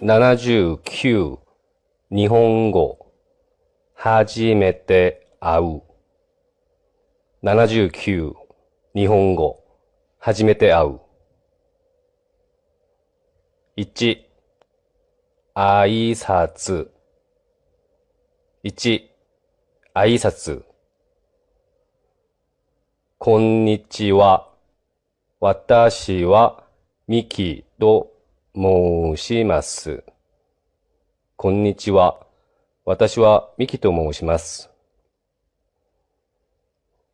79日本語。初めて会う。79日本語。初めて会う。1挨拶。1挨拶。こんにちは。私はミキと申します。こんにちは。私はミキと申します。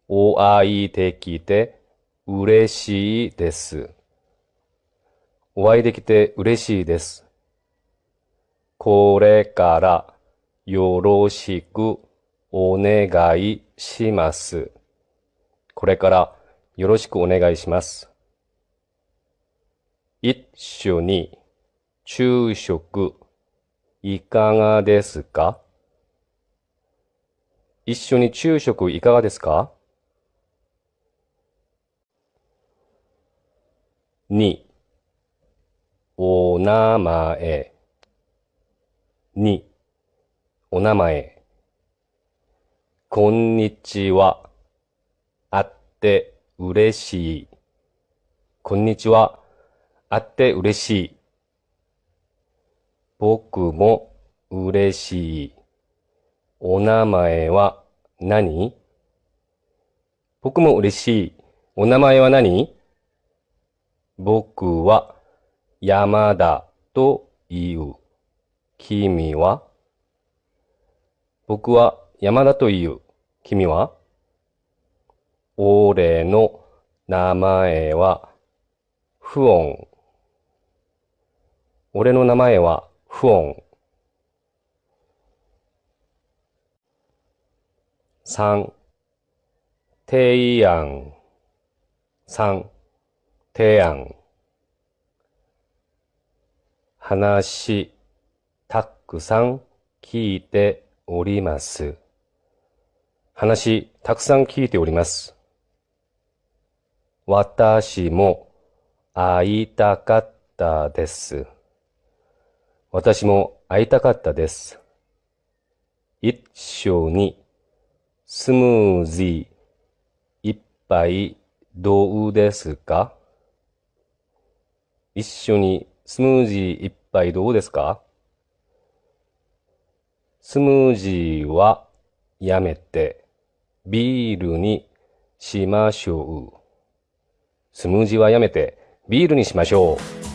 お会いできて嬉しいです。お会いできて嬉しいです。これからよろしくお願いします。これからよろしくお願いします。一緒に昼食いかがですか？一緒に昼食いかがですか？二、お名前。二、お名前。こんにちは。って嬉しい。こんにちは。会って嬉しい。僕も嬉しい。お名前は何？僕も嬉しい。お名前は何？僕は山田という。君は？僕は山田という。君は？俺の名前は不音。俺の名前は音。三、提案。三、提案。話、たくさん聞いております。話、たくさん聞いております。私も会いたかったです。私も会いたかったです。一緒にスムージー一杯どうですか？一緒にスムージー一杯どうですか？スムージーはやめてビールにしましょう。スムージーはやめてビールにしましょう。